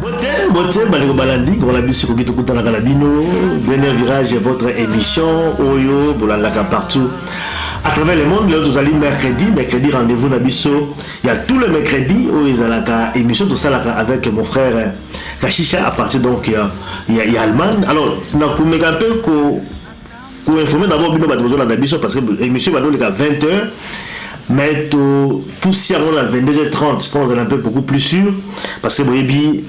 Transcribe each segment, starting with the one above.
Bote, bote, bandeko balandi ngongo na biso ekoki tokutanaka na bino dernier virage votre émission oyo bolandaka partout à travers le monde lelo tozali mercredi mercredi rendez-vous na biso ya tout le mercredi oyo ezalaka émission tosalaka avec mon frère kashisha à partir donc ya, ya, ya allemagne alors nakomeka mpe ko Ko informer d'abord bino batu bozo landa biso parce que emission ebandi koleka 20 heures mais to pusi yango na 22h30 po na zala un peu beaucoup plus sur parce que boyebi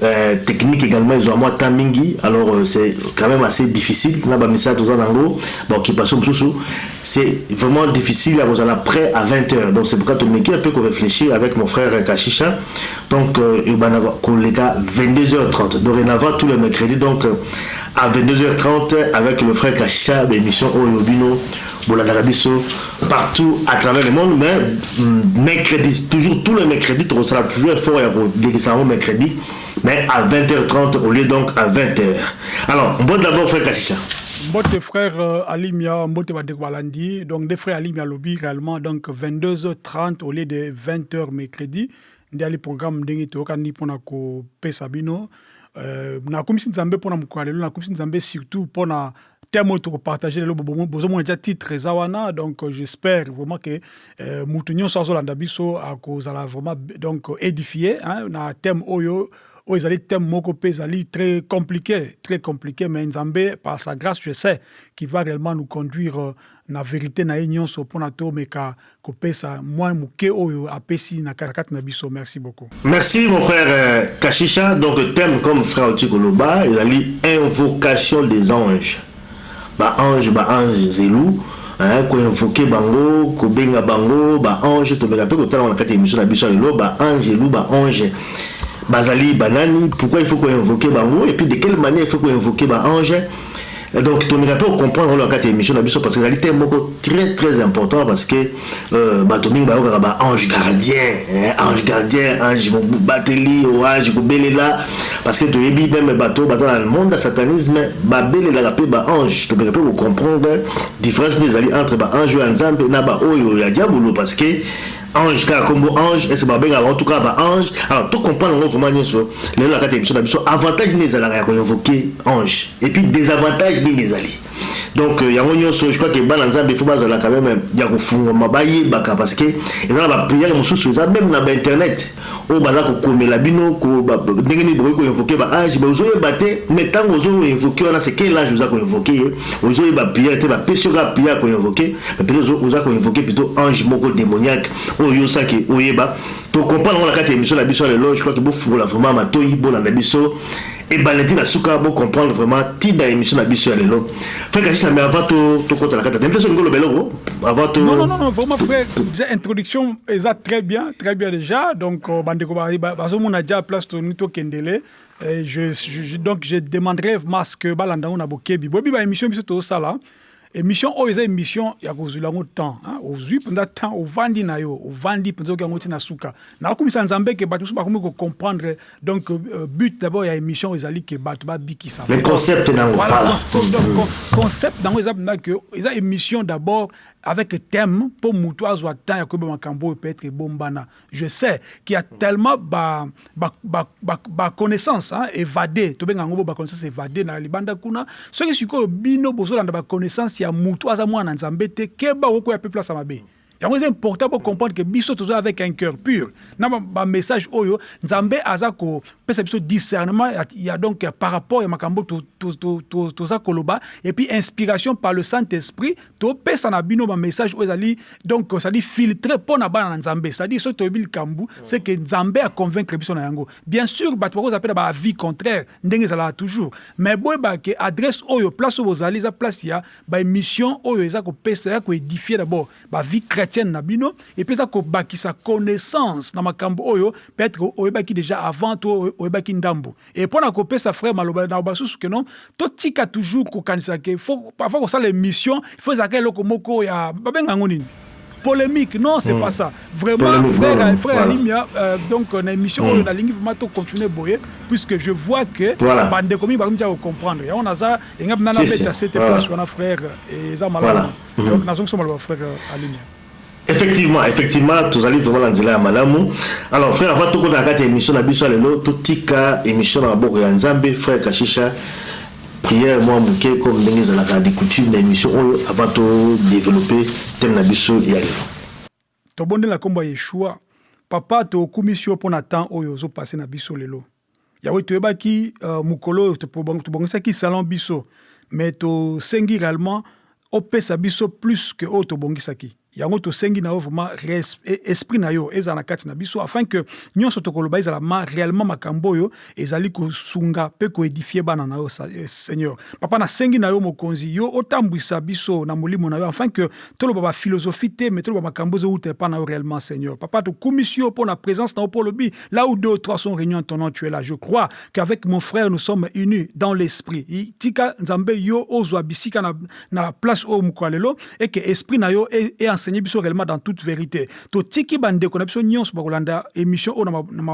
technique egalement ezua mua temps mingi alors c'est quand meme assez difficile na ba misala toza na yango ba occupation mususu c'est vraiment difficile ya kozala près à 20 heures donc c'est pourquoi to meki un peu ko reflechir avec mon frère Kashisha donc ebanda koleka 22h30 dorenavant tous les mercredis donc A 22h30 avec le frère Kasha ba emission oyo bino bolandaka biso partout à travers le monde mais mm, mercredi toujours tous les mercredis tokosala toujours effort ya kolekisa yango mercredi mais à 20h30 au lieu donc à 20h alors bon d'abord frère Kasha mbote frère euh, alimia mbote bandeko balandi donc nde frère alimia alobi réellement donc 22h30 au lieu de 20h mercredi Nde ali programme ndenge toyokani pona kopesa bino euh na kumisi nzambe pona mokolo ya lelo na kumisi nzambe surtout pona thème oyo toko partager lelo bozomona ja titre eza wana donc j'espère vraiment que euh, mutu nyonso azolanda biso akozala vraiment donc édifié hein, na thème oyo oyo ezali thème moko pe ezali très compliqué très compliqué mais nzambe par sa grâce je sais qui va réellement nous conduire euh, na vérité na ye nyonso pona tomeka kopesa mwa muke oyo apesi na kati na biso merci beaucoup. Merci mon frère kashisha donc thème comme frère oti koloba ezali invocation des anges ba anges ba anges zelu hein ko invoquer bango kobenga bango ba anges tomeka pe kotala na kati ya emission na biso ya lelo ba angelu ba anges bazali ba nani pourquoi il faut ko invoquer bango et puis de quelle manière il faut ko invoquer ba anges Donc tomeka pe ko comprendre yango na kati ya emission na biso parce que ezali thème moko très très important parce que euh, bato mingi bayokaka ba ange gardien eh, ange gardien ange mobateli o ange kobelela parce que toyebi meme bato baza na monde ya satanisme babelelaka mpe ba ange tomeka mpe kocomprendre différence nde ezali entre ba ange oyo ya nzambe na baoyo ya diabolo parce que Ange kaka kombo ange est ce ba bengaka bango tout kaka ba ange alors to comprendre yango vraiment nioso lelo na kati ya emission na biso avantage nini ezalaka ya ko invoquer ange et puis desavantage nini ezali donc euh, yango nioso je crois que bana nzambe il faut bazala quand même ya kofungwama bayebaka parce que eza na ba prière mosusu eza même na ba internet oyo baza ko komela bino ko ndenge nini bokoki ko invoquer ba age mais ozo yeba te mais tango ozo invoquer wana c'est quel age oza ko invoquer ye ozo yeba prière te ba pesi yo kaka prière ko invoquer mais peut etre oza ko invoquer plutôt ange moko demoniaque oyo yo sans que oyeba to comprendre ngo na kati ya emission na biso ya lelo je crois que bo fungola vraiment matoyi bolanda biso Ebale ti na suka bo comprendre vraiment tina ya emission na biso ya lelo frère kashina mais avant to to kota na kata na biso ngolo beloko avant to non non non vraiment frère déjà introduction eza très bien très bien déjà donc euh, bande ko ba ba zo mona déjà place to ni to kendele je, je, donc je demanderai vraiment ce que balanda na bokebi bobi ba émission biso to sala Emission oyo eza emission ya kozwila yango temps hein? ozwi mpenza temps ovandi na yo ovandi mpenza oyoki yango ti na suka nakumisa nzambe ke bato mosusu bakomi kocomprendre donc euh, but d'abord ya emission oyo ezali ke bato babikisama Mais concept nango voilà, fala. cons- cons- donc, con- concept nango eza mpenza ke eza emission d'abord avec thème mpo moto azwa temps ya koyeba makambo oyo peut-être ebombana Je sais qui a tellement ba ba ba ba, ba connaissance hein, evade tobenga yango bo ba connaissance evade na libanda kuna soki sikoyo bino bozolanda ba connaissance ya mutu aza mwana nzambe te keba okoya pe place ya mabe yango eza important bo comprendre que biso toza avec un cœur pur na ba, ba message oyo nzambe aza ko pesa biso discernement ya, ya donc ya par rapport ya makambo to, to, to, to, toza koloba et puis inspiration par le saint esprit Topesa na bino ba message oyo ezali donc ezali filtre mpo na bana na Nzambe, c'est-à-dire soki toyebi likambo c'est que Nzambe a convaincre biso na yango. Bien sur bato bakozala mpe na ba avis contraire ndenge ezalaka toujours mais boyeba que adresse oyo place oyo bozali eza place ya ba emission oyo eza kopesa eza ko edifier d'abord ba vie chretienne na bino et puis eza kobakisa connaissance na makambo oyo peut-etre oyebaki dejà avant to oyebaki ndambo Et pona ko pesa frère maloba na basusu que non to tika toujours ko kanisa que faut avant ko sala emission il faut ezalaka eloko moko ya ba benga yango nini polemique non c'est pas ça vraiment frère frère Alimia donc na emission oyo na lingi vraiment to continuer boye puisque je vois que ba ndeko mingi ba komi dejà ko comprendre yango naza enga na beta sete place wana frère eza malamu donc na zongi soma loba frère Alimia Effectivement effectivement tozali vraiment na nzela ya malamu alors frère avant tokota na kati ya emission na biso ya lelo totika emission na maboko ya nzambe frère kashisha prière mwa moke comme ndenge ezalaka de coutume na emission oyo avant to développer thème na biso ya lelo Tobondeli na kombo ya Yeshua, papa tokumisi yo pona temps oyo ozo passer na biso lelo. Yawe toyebaki mukolo oyo tobongisaki salon biso mais tosengi realement opesa biso plus que oyo tobongisaki yango tosengi na yo vraiment esprit na yo ezala na kati na biso afin que nionso tokoloba ezala ma realement makambo oyo ezali kosunga pe ko edifier bana na yo seigneur papa na sengi na yo mokonzi yo otambwisa biso na molimo na yo afin que toloba ba philosophie te mais toloba makambo ezowuta epa na yo realement seigneur papa tokumisi yo pona presence na yo po olobi Là où deux ou trois sont reunions en ton nom tu es là je crois qu'avec mon frère nous sommes unis dans l'esprit tika nzambe yo ozwa bisika na, na place oyo mokolo lelo et que esprit na yo e, e enseigner biso réellement dans toute vérité totiki bandeko na biso nyonso bakolanda émission oyo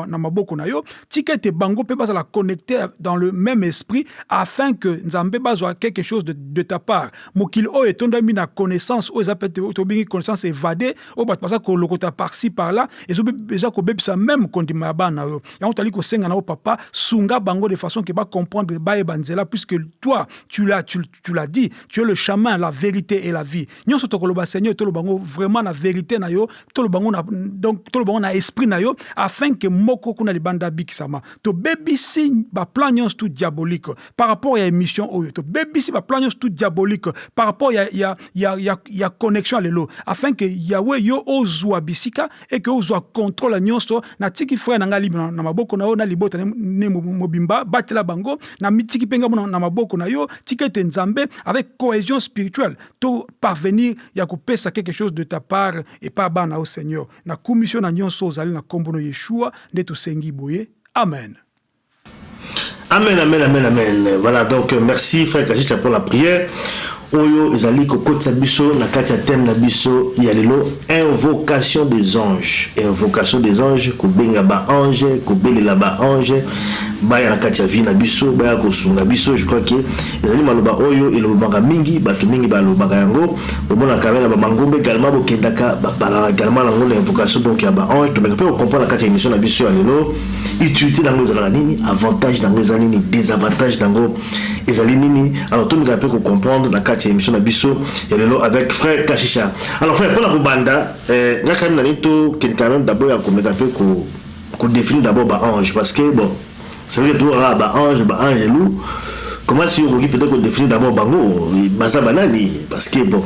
na maboko na yo tika ete bango mpe bazala connecté dans le même esprit afin que nzambe bazwa quelque chose de, de ta part mokili oyo etondami na connaissance oyo eza mpe tobengi connaissance évadée oyo bato baza kolokota parci par là eza kobebisa meme kondima ya bana yo yango tali kosenga na yo papa sunga bango de façon que ba comprendre bayeba nzela puisque toi tu l'as tu, tu l'as dit tu es le chemin la vérité et la vie nyonso tokoloba seigneur toloba ngo vraiment na vérité na yo toloba ngo na donc toloba ngo na esprit na yo afin que moko kuna libanda abikisama tobebisi ba plan nyonso tout diabolique par rapport ya emission oyo to bebisi ba plan nyonso tout diabolique par rapport ya, ya, ya, ya, ya connexion ya lelo afin que yawe yo ozwa bisika et que ozwa contrôle ya nyonso na tiki frère na ngai libre na, na maboko na yo na libota ne mobimba batela bango na mitiki mpe ngambo na, na maboko na yo tika ete nzambe avec cohésion spirituelle to parvenir ya kopesa quelque chose de ta part et par bana au seigneur na commission na nyonso ozali na kombono yeshua nde tosengi boye amen Amen amen amen amen voilà donc merci frère Kachicha pour la prière oyo ezali kokotisa biso na kati ya thème na biso ya lelo invocation des anges invocation des anges kobenga ba ange kobelela ba ange baya na kati ya vie na biso baya kosunga biso je crois que ezali maloba oyo elobamaka mingi bato mingi balobaka yango bomonaka yango na bamangomba également bokendaka bapalaka également na yango na invocation donc ya ba ange tomeka mpe kokomprendre na kati ya émission na biso ya lelo utilite nango ezalaka nini avantage nango eza nini desavantage nango ezali nini alors tomekaka mpe kocomprendre na kati ya émission na biso ya lelo avec frère kashisha alors frère mpona kobanda eh, nga kani nani tokende quand même d'abord ya komeka mpe kodéfinir d'abord baange parce que bon c'est vrai que tokaka baange baange elou comment si okoki peut-être kodéfinir d'abord bango baza banani parce que bon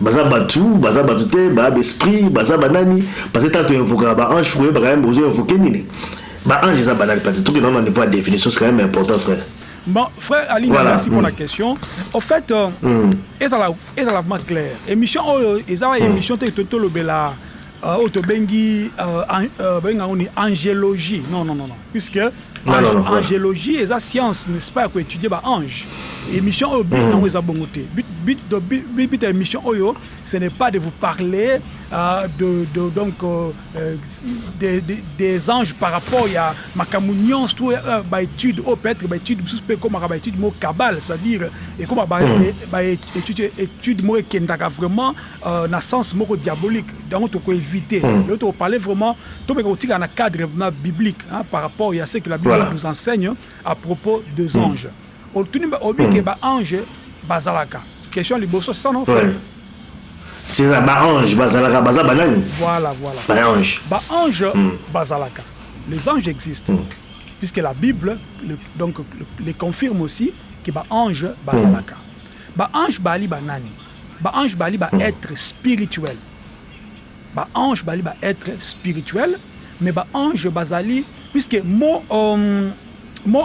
Baza batu baza batu te ba b'esprit baza ba nani parce que tango to invokaka ba anges faut koyebaka yambo ozo invoquer nini ba anges eza banani parce que tokende wana na niveau ya definition c'est quand meme important frère. Bon frère Alina voilà. merci pour la question au fait euh, mm. ezala ezala vraiment clair émission oyo eza mm. émission te tolobela Ah oyo tobengi babengi yango nini angelogie non non non puisque angelogie eza science n'est-ce pas ya ko etudier ba anges emission oyo but nango eza bongo te but ya emission oyo ce n'est pas de vous parler de donc des anges par rapport ya makambo nyonso to ba études oyo peut-être ba études mosusu mpe ekomaka ba études moko cabale c'est-à-dire ekoma ba études moko ekendaka vraiment na sens moko diabolique yango toko eviter lelo toko parler vraiment tomeka kotikala na cadre vraiment biblique par rapport ya ce que la bible nous enseigne à propos des anges otuni ba olobi ke ba anges bazalaka question ya liboso c'est ça non frère? C'est ça ba anges bazalaka baza ba nani? Voilà voilà ba anges ba anges bazalaka les anges existent puisque la bible le donc le confirme aussi ke ba anges bazalaka ba anges baali ba nani? Ba anges bali ba etres spirituels ba anges bali ba etres spirituels mais ba anges bazali puisque mot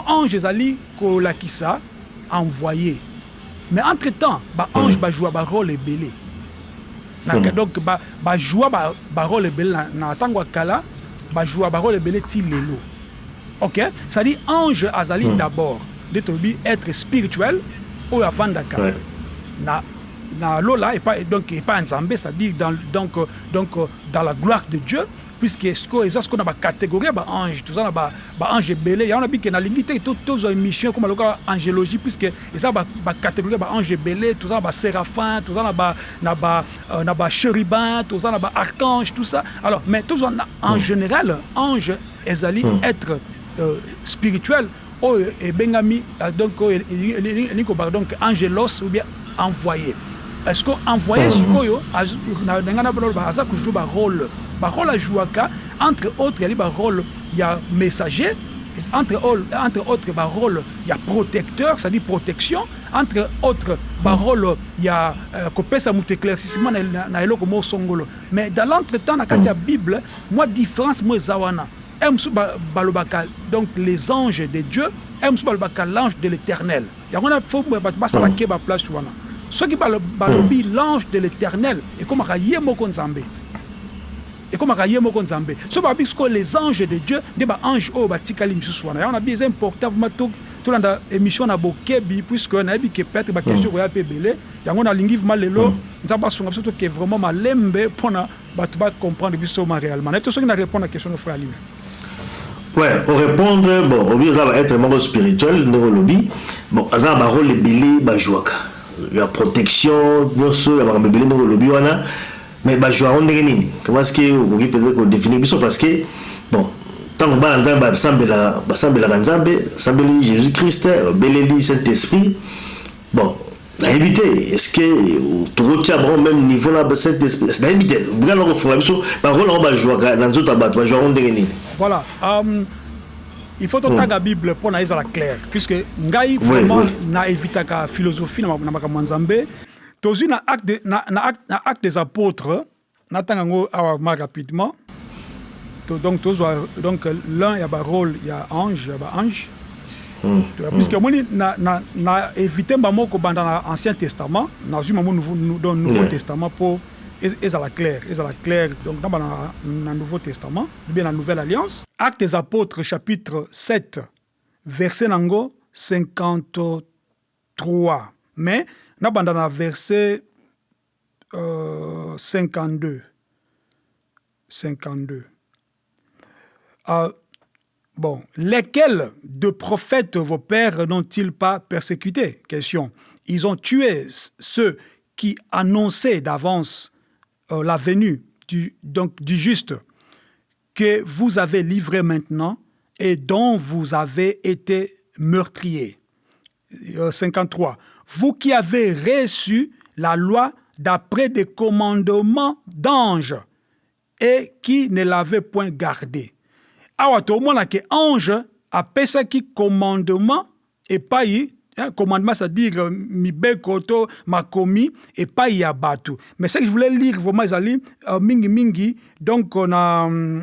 ange ezali kolakisa envoye mais entre temps ba anges ba joua ba role ebele na donc ba joua ba role ebele na tango ya kala ba joua ba role ebele ti lelo. Ok ça dit ange azali d'abord nde tolobi etre spirituel oyo avandaka na na lola epa donc epa ya nzambe ça dit dans donc donc dans la gloire de Dieu puisque sikoyo eza sikoyo na ba categorie ya ba ange toza na ba ba ange ebele yango na bike na lingi te tozua emission ekoma lokola angelogie puisque eza ba ba categorie ya ba ange ebele toza na ba seraphin toza na ba na ba na ba cherubin toza na ba archange tout ça alors mais tozua na en general ange Ezali etre spirituel oyo ebengami donc oyo elingi koloba donc angelos ou bien envoye est ce que envoye sikoyo na linga na boloba aza ko joue ba role ba role a jouaka entre autres ezali ba role ya messager entre autres entre autres ba role ya protecteur c'est à dire protection entre autres ba role ya kopesa moto eclaircissement na eloko moko songolo mais dans l'entre temps na kati ya bible Mwa difference moko eza wana, heure mosusu balobaka donc les anges de Dieu, heure mosusu balobaka l'ange de l'Eternel, yango wana faut batu basala keba place wana, soki balobi l'ange de l'Eternel ekomaka ye moko Nzambe, ekomaka ye moko Nzambe, soki balobi sikoyo les anges de Dieu nde ba anges oyo batikali misusu wana, yango nalobi eza important vraiment tolanda emission na bokebi puisque nayebi que peut etre ba questions ekoya pe ebele, yango nalingi vraiment lelo Nzambe asunga biso toke vraiment malembe pona Batu ba comprendre biso ma realement nayebi te soki na repondre na question no frère Alima. Ouais o repondre bon obi oza ba etre moko spirituel ndenge olobi bon aza na ba role ebele ba jouaka ya protection nioso ya makambo ebele ndenge olobi wana mais ba joua yango ndenge nini comment est ce que okoki peut etre ko definir biso parce que bon tango bana nzambe ba sambelaka ba sambelaka nzambe basambeli Jesus Christ ba beleli saint esprit Bon nayebi te est ce que toko tia bango meme niveau na saint esprit nayebi te bika noko fungola biso ba role yango ba jouaka na nzoto ya batu ba jouaka ngo ndenge nini? Voilà um, il faut totanga hmm. bible mpo na ezala clair puisque ngai vraiment oui, oui. na evitaka philosophie na makambo ya nzambe tozwi na acte, na, na, na acte des apôtres Natanga yango awa vraiment rapidement. To donc tozwa donc l'un ya ba roles ya ange ya ba anges toya puisque omoni na na na eviter bango kobanda na ancien testament nazwi bango nouveau donc nouveau testament po ezala claire ezala claire donc na banda na nouveau testament ou bien na nouvelle alliance. Actes des apotres chapitre sept verset na yango cinquante trois mais na banda na verset 52 euh, 52 ah, Bon, lesquels de prophètes vos pères n'ont-ils pas persécutés Question. Ils ont tué ceux qui annonçaient d'avance euh, la venue du, donc, du juste que vous avez livré maintenant et dont vous avez été meurtriers. 53 vous qui avez reçu la loi d'après des commandements d'anges et qui ne l'avez point gardee. Awa tomona ke ange apesaki commandement epai Hein, commandement, c'est-à-dire euh, mibeko to makomi epai ya batu. Mais ce que je voulais lire vraiment ezali euh, mingi mingi donc euh, na euh,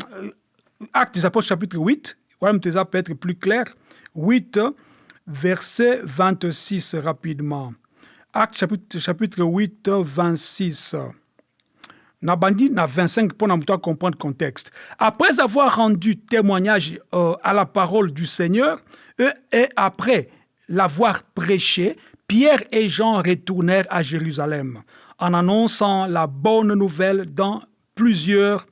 Actes des Apôtres chapitre 8 wana moto eza peut-être plus clair 8 verset 26 rapidement Actes chapitre, chapitre 8 26 nabandi na 25 mpo na moto acomprendre contexte après avoir rendu témoignage euh, à la parole du Seigneur et, et après l'avoir prêché Pierre et Jean retournèrent à Jérusalem en annonçant la bonne nouvelle dans plusieurs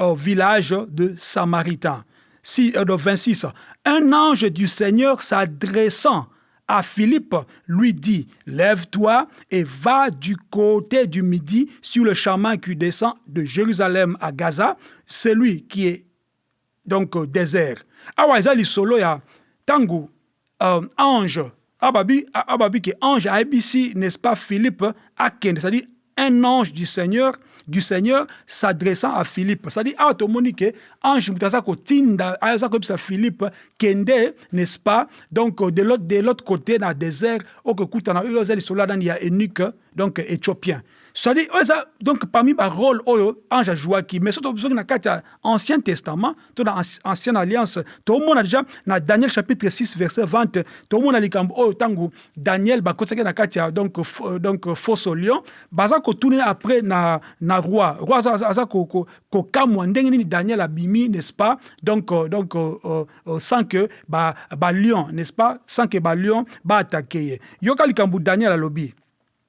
euh, villages de Samaritains. Si, 26. Euh, un ange du Seigneur s'adressant à Philippe lui dit, Lève-toi et va du côté du midi sur le chemin qui descend de Jérusalem à Gaza, celui qui est donc desert awa eza lisolo ya tangu ange ababi ke ange ayebisi n'est ce pas Philippe akende c'est à dire un ange du seigneur du seigneur s'adressant à Philippe c'est à dire awa tomoni ke ange mutu aza kotinda aza koyebisa Philippe kende n'est ce pas donc de l'autre cote na desert okokutana oyo eza lisolo ya nani ya eunuque donc ethiopien cestadi oyo eza donc parmi ba role oyo ange ajouaki mais soki tozongi na kati ya ancien testament to na ancienne alliance tomona deja na daniel chapitre 6 verset 20 tomona likambo oyo ntango daniel bakotisaki na kati ya donc, euh, donc euh, fosso lion baza kotuni après na, na roi roi aza, aza, aza kokamwa ko, ko ndenge nini daniel abimi n'est-ce pas donc, euh, donc euh, euh, euh sans que ba, ba lion n'est-ce pas sans que ba lion baattake ye yoka likambo daniel alobi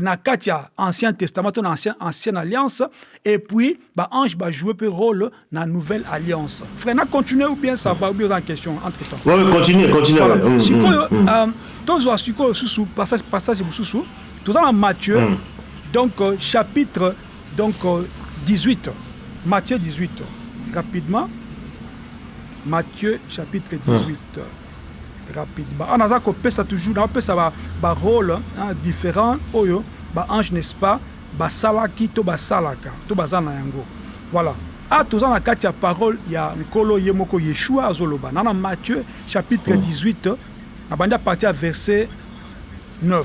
na kati ya ancien testament to na ancien, ancienne alliance et puis ba ange ba jouer pe role na nouvelle alliance frère na continuer ou bien ça va ou bien oza en question entre temps oui continuer continuer voilà. mm, sikoyo mm, mm. Um, tozwa sikoyo susu passage passage mususu toza na Matthieu mm. donc euh, chapitre donc 18 euh, Matthieu 18 rapidement Matthieu chapitre 18 mm. rapidement awa naza kopesa toujours na pesa ba ba role hein different oyo ba ange n'est ce pas basalaki to basalaka to baza na yango voilà awa toza na kati ya parole ya nkolo ye moko yeshua azoloba na na Matthieu chapitre 18 na bandi a partir ya verset 9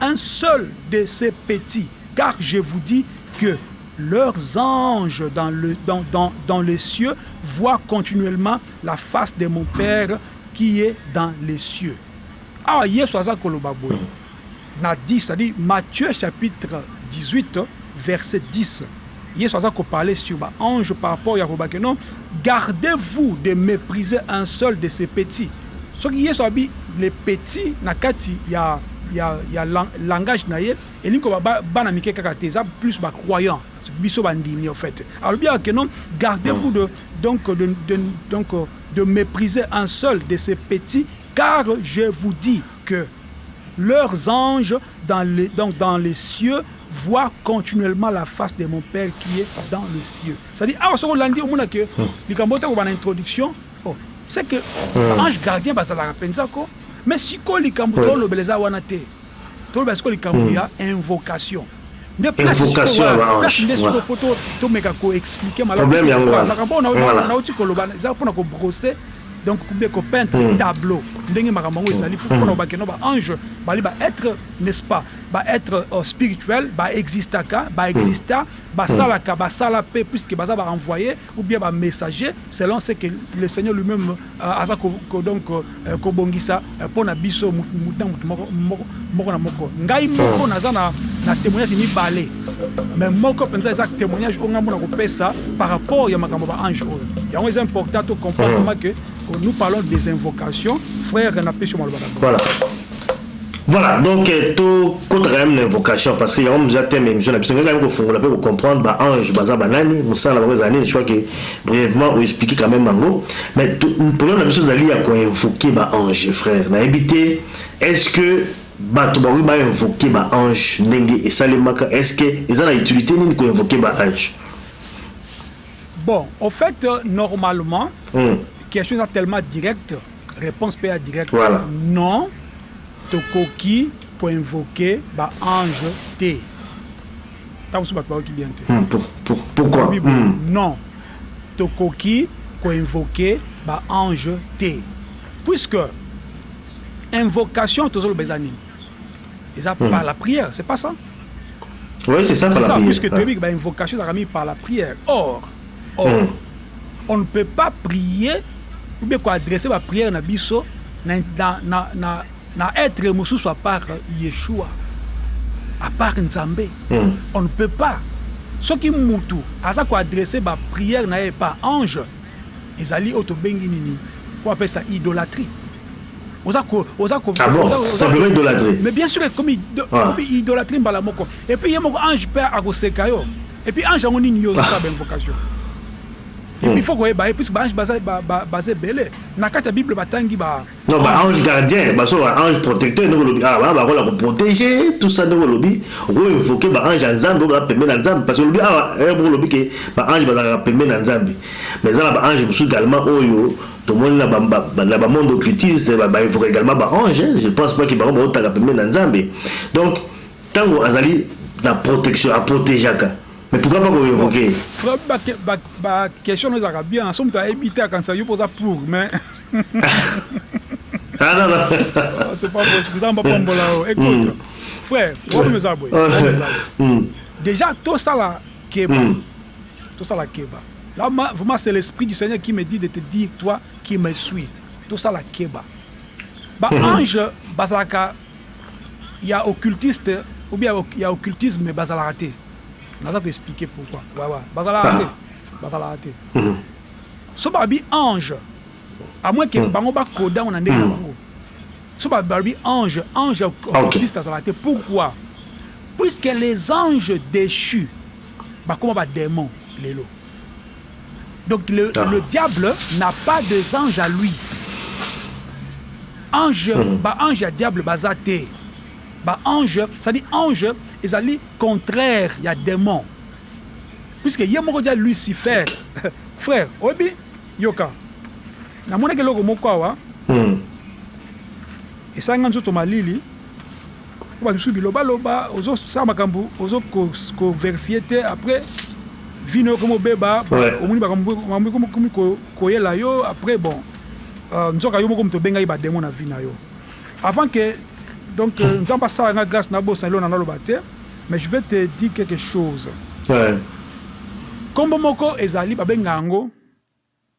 un seul de ces petits, car je vous dis que leurs anges dans, dans les cieux voient continuellement la face de mon Père qui est dans les cieux. awa ah, yesu aza koloba boye na 10 cest matthieu chapitre 18 verset 10 Yesu aza ko parler sur ba anges par rapport ya koloba que non gardez vous de mepriser un seul de ces petits soki yesu alobi le petit na kati ya ya ya langage na ye elingi koloba ba bana mike kaka te eza plus ba croyant biso ba ndimi au faite alobi awa que non gardez vous de donc de donc de mepriser un seul de ces petits car je vous dis que leurs anges dans les donc dans les cieux voir continuellement la face de mon père qui est dans le cieux c'est à dire awa soki olandi omona que hmm. likambo ota koba na introduction oh c'est que hmm. ange gardien bazalaka mpenza ko mais sikoyo likambo tolobela eza wana te tolobela sikoyo likambo hmm. ya invocation nde place sikoyo place nde sikoyo fo tomeka ko expliquer malamu makambo oyo nauti koloba eza mpona ko brosser donc kube ko peintre hmm. tableau ndenge makambo yango ezali hmm. mpona bakeno ba ange bali ba être n'est-ce pas ba être euh, spirituel ba existaka ba hmm. exista basalaka basala mpe puisque baza ba envoye ou bien ba messager selon ce que le seigneur lui meme aza ko donc ko bongisa pona biso mutu na mutu moko na moko ngai moko naza na temoignage mibale mais moko penza eza temoignage oyo ngai mona ko pesa par rapport ya makambo ba ange oyo yango eza important to comprendre vraiment que nous parlons des invocations frère na pesi yo maloba d'abord. Voilà donc to kota quand même na invocation parce que yango muza thème émission na biso ngaka yoko fungola pe ko comprendre ba ange baza ba nani musala bango ezali je crois que brièvement ou expliquer quand même bango mais problème na biso ezali ya ko invoquer ba ange frère na habité est-ce que bato bakoki ba invoquer ba ange ndenge esalemaka est-ce que eza na utilité nini ko invoquer ba ange bon au fait normalement mm. question eza tellement directe Reponse pe ya direct Voilà. Non tokoki ko invoque ba ange te tango mosusu batu bayoki bien te. Hum pour pour pourquoi? Alobi boye Hum. non tokoki ko invoque ba ange te puisque invocation tozo loba eza nini? Eza Hum. par la prière c'est pas ça? Oui c'est ça par la prière. C'est ça puisque toyebi que ba invocation ezalaka mingi par la prière or. or on ne peut pas prier ou bien ko adresser ba prières na biso na etre mosusu a part Yeshua, a part Nzambe, on ne peut pas, soki mutu aza ko adresser ba prières na ye epa ange ezali oyo tobengi nini? Comment on appelle ça? Idolatrie. Oza ko, oza ko, ah bon? Simplement idolatrie? Mais bien sur ekomi, ekomi idolatrie mbala moko, et puis ye moko ange pe ako seka yo. Et puis ange yango nini yo ozo sala ba invocation il faut koyeba ye puisque ba ange baza baza ebele na kati ya bible batangi ba non ba ange gardien baso ba ange protecteur ndenge olobi awa ba kola ko protéger tout ça ndenge olobi oko invoquer ba ange ya nzambe oyo baza pembeni na nzambe parce que olobi awa heure moko olobi ke ba ange bazalaka pembeni na nzambe mais eza na ba ange mosusu également oyo tomoni na ba monde occultiste ba invoquer également ba ange je pense pas ke bango baotaka pembeni na nzambe donc Tango azali na protection a protegeaka mais pourquoi pas ko revoquer ye? Frère ba ba question no ezalaka bien na so mutu ayebi te akanisa yo pe oza pour mais ah non non c'est pas possible nzambe apambola yo écoute frère problème eza boye déjà tosala keba tosala keba là vraiment c'est l'esprit du Seigneur qui me dit de te dire toi qui me suis tosala keba ba ange bazalaka ya occultiste ou bien ya occultisme bazalaka te naza ko expliquer pourquoi ouais ouais bazalaka te bazalaka te soki balobi ange à moins que bango ba coda ngo na ndenge na bango soki balobi ange ange occultiste azalaka te pourquoi puisque les anges déchus bakoma ba demons lelo Donc le, ah. le diable n'a pas des anges à lui. Ange, mm. ba ange ya diable baza te. Ba ange, ça dit ange ezali contraire ya démon. Puisque ye moko dia Lucifer. Frère, obi yoka. Na mona ke loko moko awa. Mm. Esanga nzoto malili. Ba misusu biloba loba ozo sala makambu ozo ko verifier te après vie nayo ekomi obeba omoni makambu ekomi ko yela yo après bon nzoka yo moko mutu obengaki ba demon na vie nayo avant que donc nzambe asala nga grace na bosana eloko nazo loba te mais je veux te dire quelque chose kombo moko ezali ba benga yango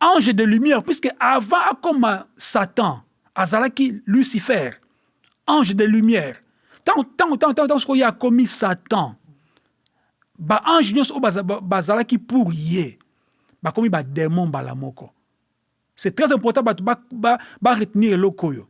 ange de lumière puisque avant akoma satan azalaki lucifer ange de lumière ntango ntango ntango ntango sikoyo ye akomi satan baange nyonso oyo bazalaki pour ye bakomi bademon mbala moko c'est très important bato baretenir ba, ba eloko oyo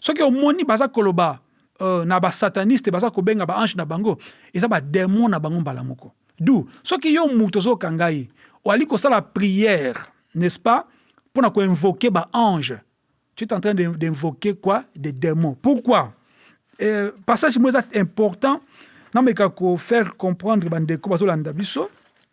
Soki omoni baza koloba na ba sataniste baza kobenga ba ange na bango eza ba demon na bango mbala moko du soki yo mutu ozoka ngai oali kosala prière n'est-ce pas pona ko invoquer ba ange tu es en train d'invoquer quoi des demons pourquoi euh, passage moi eza important nameka ko faire comprendre ba ndeko bazolanda biso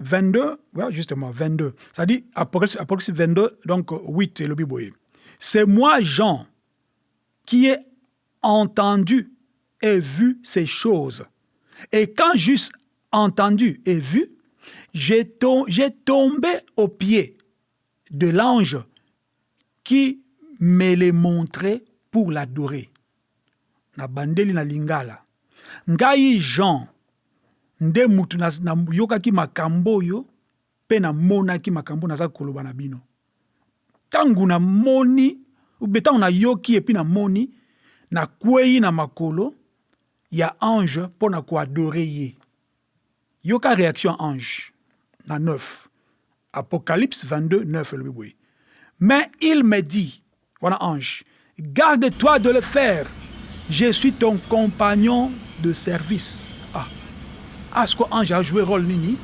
22 ouais, justement 22 Ça à dire Apocalypse, 22 donc 8 et le Biboué. c'est moi Jean qui ai entendu et vu ces choses et quand juste entendu et vu j'ai tombé aux pieds de l'ange Qui me le montre pour l'adorer na bandeli na lingala ngai jean nde mutu na yokaki makambo oyo pe na monaki makambo naza koloba na bino tangu na moni oubien tangu na yoki epuis na moni na kweyi na makolo ya ange pona ko adorer ye. Yoka reaction ya ange na neuf. Apocalypse 22 neuf elobi boye, Mais il me dit, wana ange, Garde-toi de le faire, je suis ton compagnon de service. Ah! Awa sikoyo ange a jouer role nini?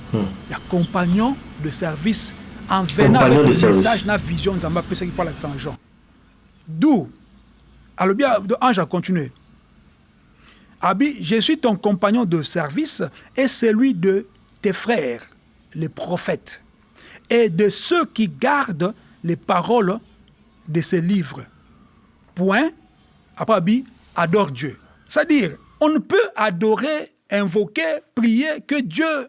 Ya compagnon de service en venant avec le message na vision Nzambe apesaki mpo alakisa na Jean. D'où alobi, ange a continuer, Abi, je suis ton compagnon de service et celui de tes frères, les prophètes, et de ceux qui gardent les paroles de ces livres. Point. Après, Abi, adore Dieu. C'est-à-dire, on ne peut adorer, invoquer, prier que Dieu.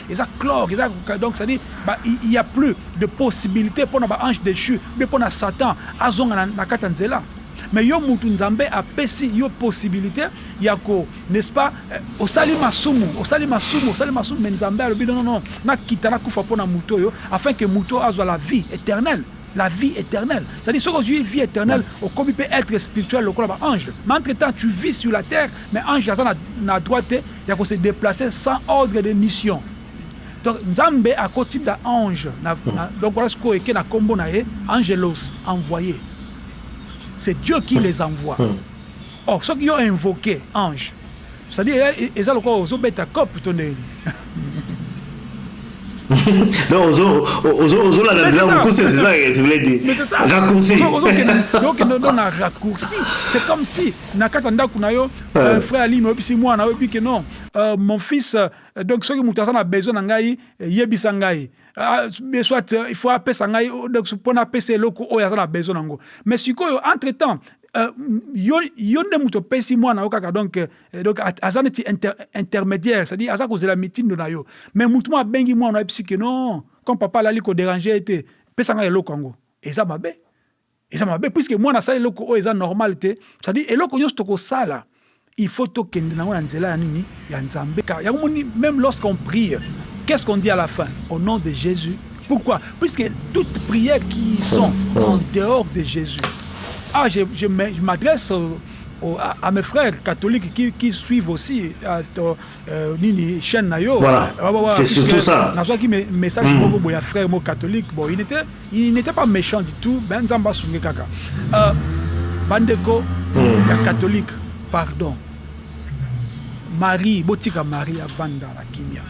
Eza cloque eza donc ça dit ba il ya plus de possibilité pona ba ange dechu mais pona satan azonga na na kata nzela mais yo mutu nzambe a pesi yo possibilité ya ko n'est ce pas eh, osali masumu osali masumu osali masumu mais nzambe alobi non non non na kita na kufa pona mutu yo afin que mutu azwa la vie éternelle la vie éternelle. C'est-à-dire, ceux qui vie éternelle, au comité peut être spirituel, le corps ange. Mais entre-temps, tu vis sur la terre, mais ange, ça n'a droit ya ko se deplacer sans ordre de mission donc nzambe ako tinda ange na donc wana sikoyo eke na kombo na ye angelos envoyer c'est Dieu qui les envoie or soki yo invoquer ange c'est à dire eza lokola ozo beta coop to ndenge nini donc ozo ozo ozo la nzela mukuse c'est ça que tu voulais dire raccourci ozo kende donc na raccourci c'est comme si na kati ya ndaku na yo euh, frère alimi oyebisi mwana na yo ebi ke non euh, mon fils euh, donc soki moto aza na besoin na ngai euh, yebisa ngai ah, euh, soit euh, il faut apesa ngai oh, donc mpo napesa eloko oyo aza na besoin nango mais sikoyo entre temps Euh, yo, yo nde moto opesi mwana yo kaka donc, euh, donc aza neti inter, intermédiaire c'est-à-dire aza kozela mitindo na yo mais moto mo abengi mwana ayebisi ke non comme papa alali koderange ye te pesa ngai eloko yango eza mabe Eza mabe puisque mwana asali eloko oyo eza normal te c'est à dire eloko nionso toko sala il faut to kende nango na nzela ya nini ya nzambe car yango moni meme lorsque on prie qu'est ce qu'on dit à la fin au nom de Jesus pourquoi puisque toute prière qui sont en dehors de Jesus ah je je m'adresse au à mes frères catholiques qui qui suivent aussi Euh, nini chaîne na yo voilà c'est surtout ça nazwaki message hmm. moko boya frère moko catholique bon il n'était il n'était pas méchant du tout ben nzambe asunge kaka euh, bandeko hmm. ya catholique pardon marie botika marie avanda na kimia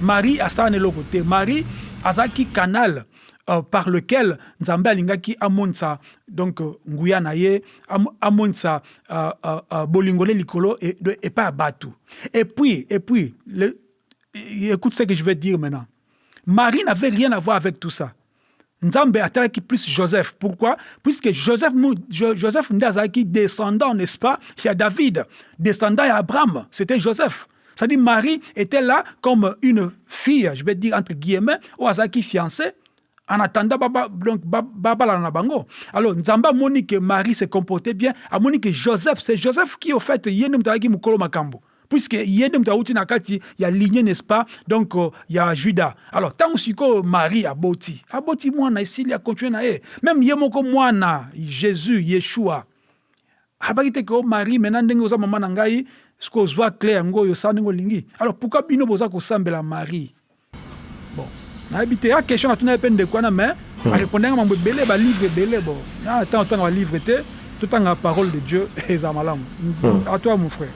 marie asala na eloko te marie azalaki canal euh, par lequel Nzambe alingaki amonisa donc euh, nguya na ye, am, amonisa euh, euh, euh, bolingo ne likolo e, epai ya bato. Et puis, et puis, le, écoute ce que je vais dire maintenant. Marie n'avait rien à voir avec tout ça. Nzambe atalaki plus Joseph. Pourquoi Puisque Joseph, Joseph nde azalaki descendant, n'est-ce pas, ya David, descendant ya Abraham, c'était Joseph. C'est à dire Marie etait là comme une fille, je vais dire entre guillemets, oyo azalaki fiancé en attendant ba, ba, donc ba, babalana na bango. Alors Nzambe amoni que Marie se comportait bien, amoni que Joseph, c'est Joseph qui au fait ye nde moto azalaki mokolo makambo puisque ye nde moto awuti na kati ya lignée n'est-ce pas donc euh, ya juda alors ntango sikoyo marie aboti aboti mwana esili akontinue na ye meme ye moko mwana jésus yeshua Alobaki te que oh Marie maintenant ndenge oza maman na ngai siko ozwa clé yango oyo sala ndenge olingi. Alors pourquoi bino boza kosambela Marie? Bon, nayebi te ya question natuna ye pe ndeko wana mais a repondaki nga mambo ebele ba livres ebele bon nga na temps ya kotanga ba livres te totanga parole de Dieu ezala malamu. A toi mon frère.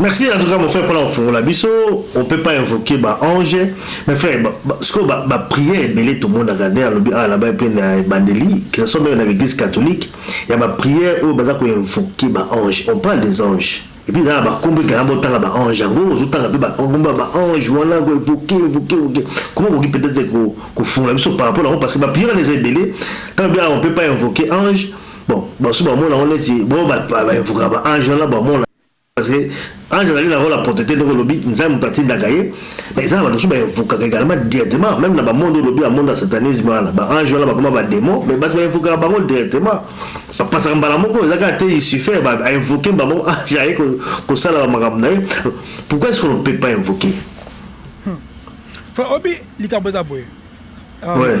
Merci en tout cas mon frère pona kofungola biso on peut pas invoquer ba ange mais frère sikoyo ba, ba prière ebele tomonaka nde alobi awa naba mpe na ebandeli que ce soit meme na l'église catholique ya ba prière oyo baza ko invoquer ba ange on parle des anges et puis eza na bakombo ekanga botanga ba ange yango ozotanga mpe bakombo ya ba ange wana ko evoke evoke evoke koma okoki peut-être kofungola biso par rapport na yango parce que ba prière wana eza ebele ntango bi awa on peut pas invoquer ange Bon basusu ba mona ngo neti bo ba ba invoka ba ange wana ba mona parce que ange azali na role ya proteter ndenge olobi nzambe moto atindaka ye mais eza na bato mosusu ba invokaka egalement directement meme na ba monde olobi ba monde ya satanisme wana ba ange wana bakoma ba demon mais bato ba invokaka bango directement bapasaka mbala moko eza kaka te lucifer ba invoke mbala moko ange aye kosala ba makambo na ye pourquoi est-ce qu'on ne peut pas invoquer hmm. Frère Obi, likambo eza boye. Um, ouais.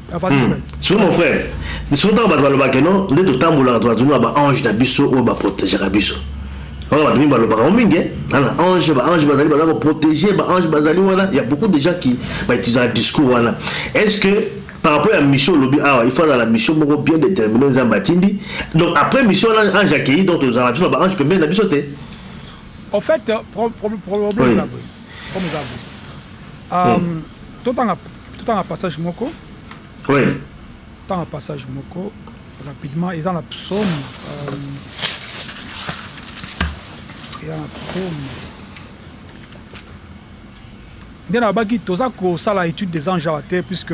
Hum sikoyo mon frère biso tango batu balobaka que non nde totambolaka tozalaka toujours na ba anges na biso oyo ba protegaka biso wana batu mingi balobaka yango mingi hein na anges ba anges bazali baza ko proteger ba anges bazali wana il ya beaucoup de gens qui ba utilisaka discours wana est ce que par rapport ya mission olobi awa il faut azala na mission moko bien determiner oyo Nzambe atindi donc après mission wana ange akeyi donc tozalaka biso na ba anges pembeni na biso te? Au fait problème eza boye comme oza boye um, mm. totanga totanga passage moko oui. tanga passage moko rapidement eza na psaume um, eza na psaume nde nalobaki toza kosala étude des anges awa te puisque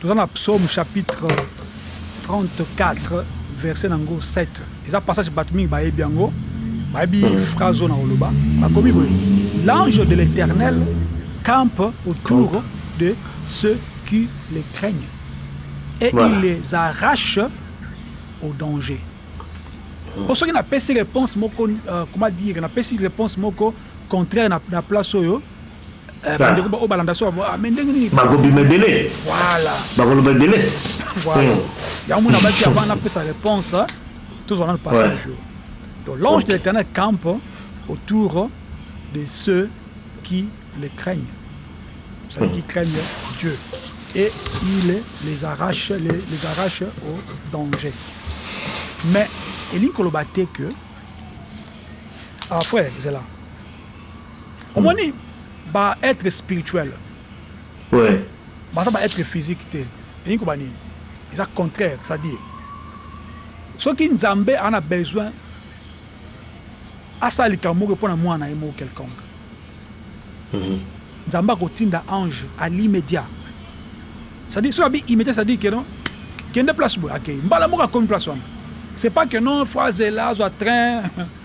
Toza na psaume chapitre 34 verset nango 7 eza passage batu mingi bayebi yango bayebi phrase oyo nakoloba bakomi boye l'ange de l'eternel campe autour de ceux qui le craignent et il les arrache au danger po soki napesi reponse moko comment dire napesi reponse moko contraire na place oyo Eh ba ndeko ba oyo balanda soa ba mais ndenge nini bako bima ebele voilà bako loba ebele voilà yango mona baki avant na pesa réponse tous on a le passage ouais. donc l'ange okay. de l'éternel campe autour de ceux qui le craignent c'est à dire qui craignent Dieu et il les arrache les, les arrache au danger mais elingi koloba te que ah frère zela omoni ba etre spirituel baza ba etre physique te elingi koloba nini eza contraire c'est à dire soki nzambe aza na besoin asala likambo moko mpo na mwana ye moko quelconque nzambe akotinda ange à l'imediat c'est à dire soki abi imediat c'est à dire que non kende place boye akei mbala moko akomi place wana c'est pas que non faut azela azwa train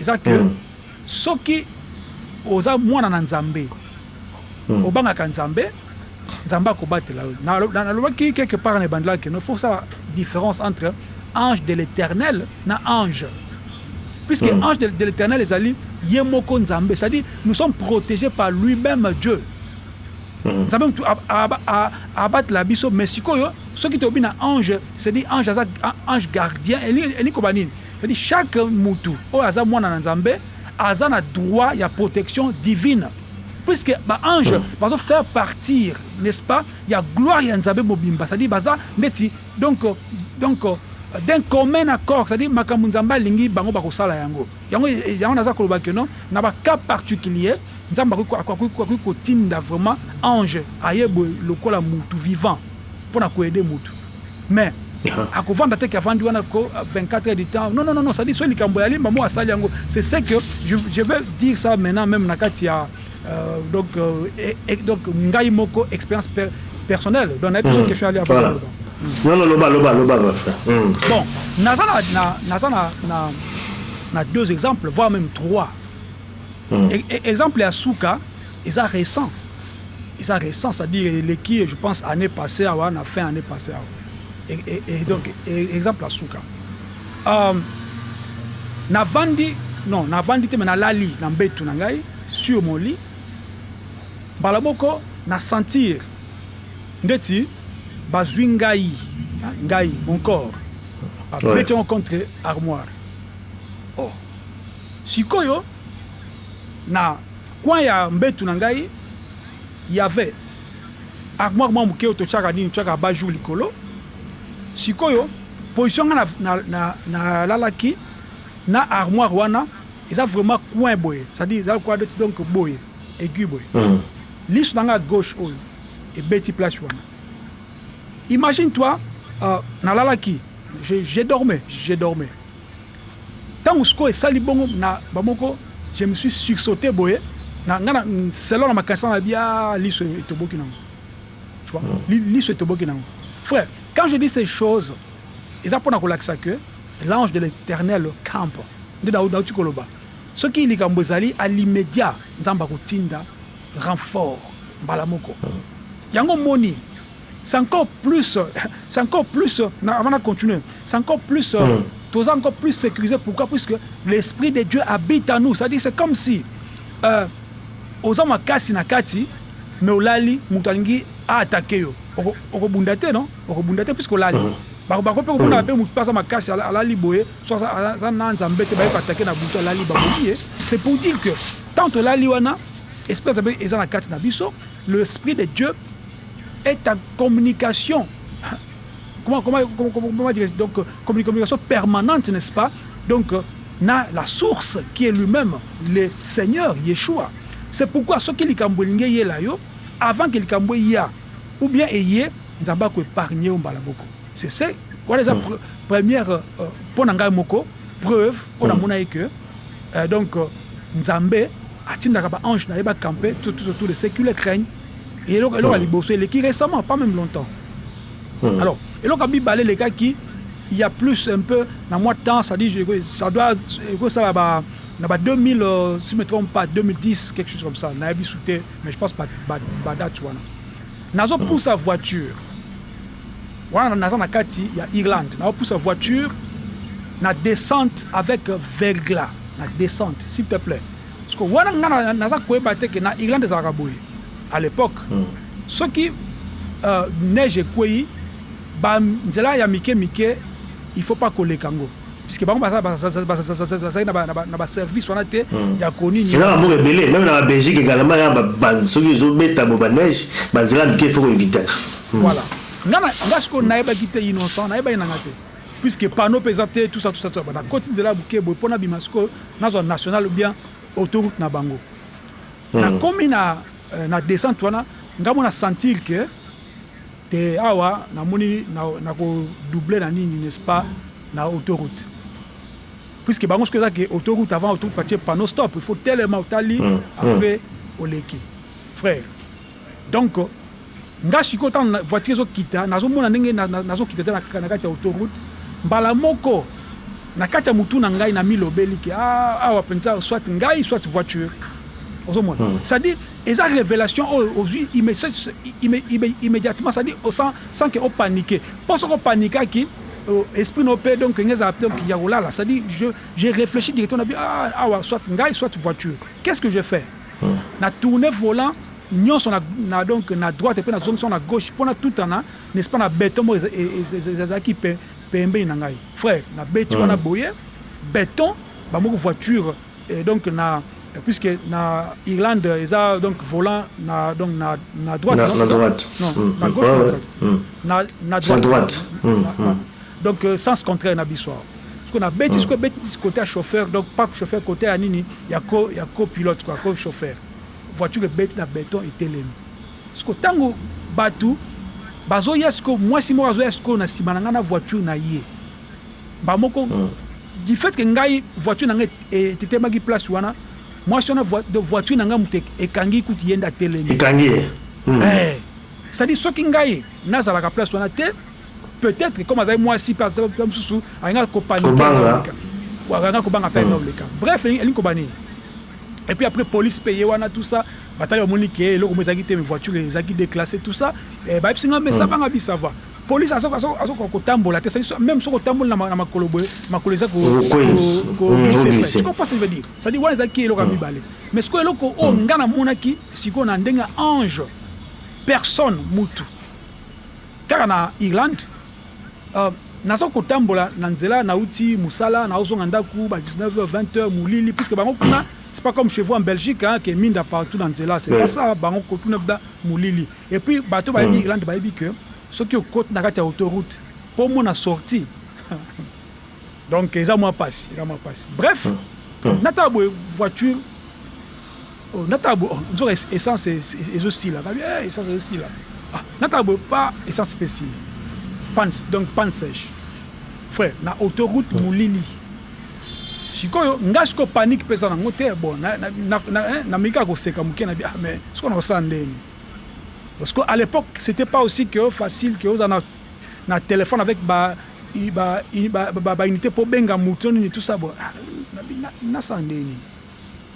Eza que soki oza mwana na nzambe obangaka nzambe nzambe akobatela yo na lobaki quelque part na ebandela que no faut sala difference entre ange de l'eternel na ange puisque ange de l'eternel ezali ye moko nzambe c'est à dire nous sommes protege par lui meme dieu nzambe mutu abatela biso mais sikoyo soki tobi na ange c'est dit ange aza ange gardien elingi koba nini C'est à dire chaque mutu oyo aza mwana na nzambe aza na droit ya protection divine puisque ba anges bazo faire partir n'est ce pas ya gloire ya nzambe mobimba c'est à dire baza ndeti donc donc d'un commun accord c'est à dire makambo nzambe alingi bango bako sala yango yango yango naza koloba que non na ba cas particulier nzambe akoki akoki kotinda vraiment ange aye boye lokola mutu vivant pona ko aider mutu Mais ako vanda te que avandi wana ko 24 heures du temps non non non ça dit soki likambo ya Alimba moko asali yango c'est ce que je vais dire ça maintenant meme na kati ya donc donc ngai moko experience personnelle donc na yebi te question ya Alimba voilà non non loba loba loba ba frère bon naza na naza na na na deux exemples voire même trois exemple ya suka eza récent Eza recent c'est à dire eleki je pense annee passee awa na fin annee passee awa et donc exemple ya suka euh na vandi non na vandi te mais na lali na mbetu na ngai sur mon lit mbala moko na sentir ndeti bazui ngai ngai mon corps ba beti yango contre armoire oh sikoyo na Coin ya mbetu na ngai y'avait armoire mwa muke oyo totiaka nini, totiaka abat-jour likolo. Sikoyo position nga na lalaki na armoire wana eza vraiment coin boye, c'est à dire eza lokola neti donc boye aigu boye, lisu na nga ya gauche oyo ebeti place wana. Imagine toi na lalaki, je dormais, je dormais. Tango sikoyo esali bongo na ba moko je me suis sursaute boye na nga na selon na makanisi na ngai aah lisu etoboki na ngo tu vois lisu etoboki na ngo frère quand je dis ces choses eza pona kolakisa que l'ange de l'eternel camp nde na wuti koloba soki likambo ezali à l'imediat nzambe akotinda renfort mbala moko yango omoni C'est encore plus c'est encore plus avant na continuer c'est encore plus toza encore plus securise pourquoi puisque l'esprit de Dieu habite en nous c'est à dire c'est comme si euh, oza makasi na kati mais olali moto alingi a attaquer yo okobunda te non okobunda te puisque olali bakoki mpe komona mpe moto mpe aza makasi alali boye so aza na nzambe te baye koatake na butu alali babomi ye c'est pour dire que tant olali wana esprit ya nzambe eza na kati na biso Le esprit de Dieu est en communication comment comment comment dire donc communication permanente n'est-ce pas donc na la source qui est lui-même le Seigneur Yeshua c'est pourquoi soki likambo elingi eyela yo avant que likambo eya ou bien eye Nzambe ako épargner yo mbala moko c'est c'est wana eza première mpo na ngai moko preuve oyo namona ye que Eh donc nzambe atindaka ba anges naye ba campe tout le ce qui le craignent eloko eloko ya liboso eleki recemment pas meme longtemps alors eloko ya mibale elekaki il ya plus un peu na mwa temps ça dit ça doit ekosala ba na ba 2000 si me trompe pas 2010 quelque chose comme ça nayebi sute mais je pense ba ba date wana nazo pusa voiture Wana naza na kati ya Irlande nao pusa voiture na descente avec verglas na descente s'il te plait sikoyo wana nga naza koyeba te que na Irlande ezalaka boye à l'epoque soki neige ekweyi ba nzela ya mike mike il faut pas koleka ngo. Puisque bango bazali na ba service wana te ya koni nini. Eza na mboka ebele meme na ba Belgique egalama ya ba bande soki ezo beta bo ba neige ba nzela ya mike faut ko evitaka. Voilà nga na nga sikoyo nayebaki te innocent nayebaki na nga te puisque panneau pe eza te tout ça tout ça tout ça na koti nzela ya muke boye po na bima sikoyo nazwa national ou bien auto route na bango na komi na na descente wana nga mona sentir que Te awa na moni na ko double na nini n'est ce pas na auto route puisque bango soki eza que auto route avant auto route batie panneau stop il faut telema otali après oleki frère donc nga sikoyo tango na voiture ezo kita nazo mona ndenge nazo kita te na kati ya auto route mbala moko na kati ya mutu na ngai na mi lobeli que awa penza soit ngai soit voiture ozo mona c'est à dire Eza revelation oyo ozui immediatement ça dit sans que o panique po soki o panikaki esprit no pe donc enge ezala donc ya kolala ça dit je reflechi directement na bi aah awa soit ngai soit voiture qu'est ce que je fais na tourne volant nionso na donc na droite pe na zongisi yango na gauche po na tutana n'est ce pas na beton moko ezalaki pembeni na ngai frère na beti wana boye beton ba moni voiture Et donc na puisque na Irlande eza donc volant na donc na na droite na droite non na gauche na droite na na droite donc sens contraire na biso awa ce qu'on a beti ce qu'on beti cote ya chauffeur donc pas chauffeur cote ya nini ya co ya co pilote quoi co chauffeur voiture ebeti na beton etelemi ce qu'on tango batu bazo ya ce qu'on moi si moi azo ya ce qu'on a sima na nga na voiture na ye Mbala moko, du fait que ngai voiture na ngai etelemaki place wana, mwasi wana donc voiture na ngai moto ekangi ye kutu ye nde atelemi. Ekangi ye? Hum. Ee. C'est à dire soki ngai nazalaka place wana te, peut etre comme azali mwasi mpe aza mpe mosusu alingaka ko paniquer avant oleka. Alingaka kobanga mpe avant oleka. Bref, elingi koloba nini? Et puis après police mpe eye wana tout ça, batali bamoni que eloko moko ezalaki te mais voiture ezalaki declassee tout ça, bayebisi ngai mesa banga bi ça va. Police azo azo koka ko tambola te c'est meme soki otamboli na makolo boye makolo eza ko ko glisser frais tu comprends ce que je veux dire c'est à dire wana eza ki eloko ya mibale mais sikoyo eloko oyo nga na monaki sikoyo na ndenge ya ange personne mutu kaka na Irlande naza ko tambola na nzela na wuti musala na ozonga ndaku ba 19 heures 20 heures mulili puisque bango kuna c'est pas comme chez vous en Belgique hein que minda partout na nzela c'est pas ça bango kuna mulili Et puis bato bayebi Irlande bayebi que soki okoti na kati ya auto route po omona sortie donc eza mwa pasi eza mwa pasi bref na tala boye voiture oh na tala boye nzoka essence ezo sila babi eh essence ezo sila ah na tala boye pa essence pe sili panne donc panne sèche frère na auto route molili sikoyo nga siko panique pesa nango te bon na na na, na, na, na mika koseka moke na bi ah mais siko na kosala ndeni Parce que à l'epoque c'etait pas aussi que facile que oza na na telephone avec ba ba ba ba unite po benga mutu to nini tout ça bon na sala nde nini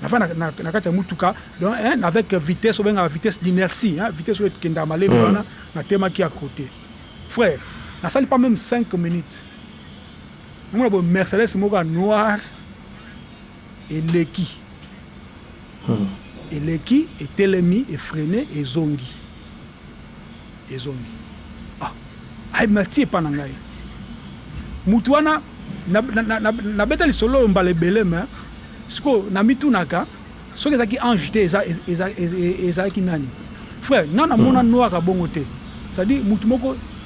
na fa na kati ya mutuka donc hein avec vitesse obenga vitesse d'inertie hein vitesse oyo ekenda malembe wana na temaki à côté frère na sali pas même 5 minutes mona bo Mercedes moko ya noir Eleki eleki etelemi efrene ezongi ezongi ah aye na ti epa na ngai mutu wana na beta lisolo oyo mbala ebele me siko na mitunaka soki ezaki ange te eza ezalaki nani frère nga na mona noir abongo te ça dit mutu moko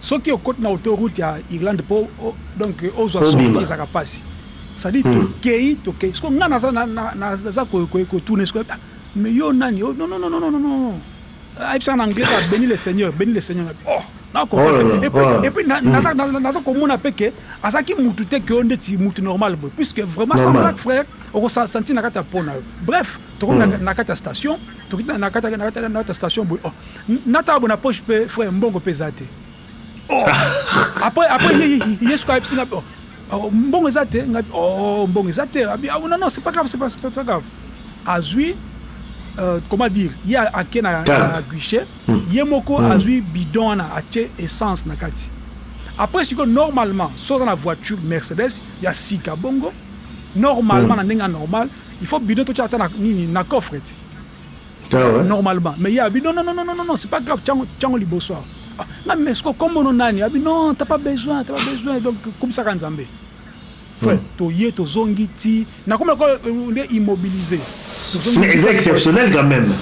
Soki okoti na auto route ya Irlande po donc ozua sortie ezalaka pasi c'est à dire tokeyi tokeyi sikoyo nga naza naza ko tuna ye sikoyo ah mais yo nani oh nononononononoo ayebisaka na anglais kaka beni le seigneur beni le seigneur nabi oh na comprendre te et puis naza naza komona pe ke azalaki mutu te ke oyo ndeti mutu normal boye puisque vraiment sans blague frère oko sa sentir na kati ya peau nayo bref tokomi na kati ya station tokiti na kati ya station boye oh Na tabu na poche pe frère mbongo pe eza te ohh après après ye suka ayebisi nga ohh mbongo eza te nga ohh mbongo eza te non non c'est pas grave c'est pas grave azui comment dire ye ake na guichet ye moko azui bidon wana atie essence na kati après sikoyo normalement soki oza na voiture Mercedes ya sika bongo normalement na ndenge ya normal il faut bidon totia ata na nini na coffret normalement mais ye alobi non non non non c'est pas grave tia yango liboso awa ah nga mais sikoyo kombo no nani alobi non t'as pas besoin t'as pas besoin donc kumisaka Nzambe frère toye tozongi ti nakomi ko nde immobiliser Mais c'est exceptionnel quand même.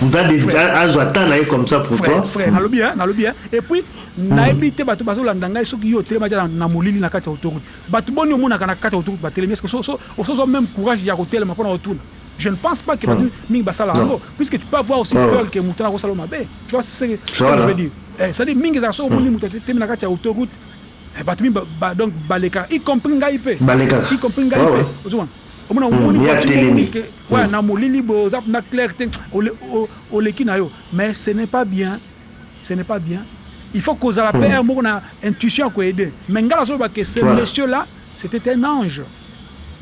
Moto azwa temps na ye comme ça pour toi. Frère, nalobi hein, nalobi hein. Et puis nayebi te bato bazolanda ngai soki yo otelema ja na molili na kati ya autoroute. Bato boni omonaka na kati ya autoroute batelemi est-ce que osozwa même courage ya kotelema mpo na otuna? Je ne pense pas que batu mingi basala yango puisque tu peux avoir aussi peur que mutu wana akosala yo mabe tu vois ce que je veux dire eh c'est à dire mingi ezalaka soki omoni mutu atelemi na kati ya auto route batu mingi ba donc balekaka y compris ngai pe y compris ngai pe ozo mona omona omoni voiture omoni que ouais na molili boye oza na clair te oleki na yo mais ce n'est pas bien ce n'est pas bien il faut kozala pe heure moko na intuition ya ko aider mais ngai nazoloba que ce monsieur là c'était un ange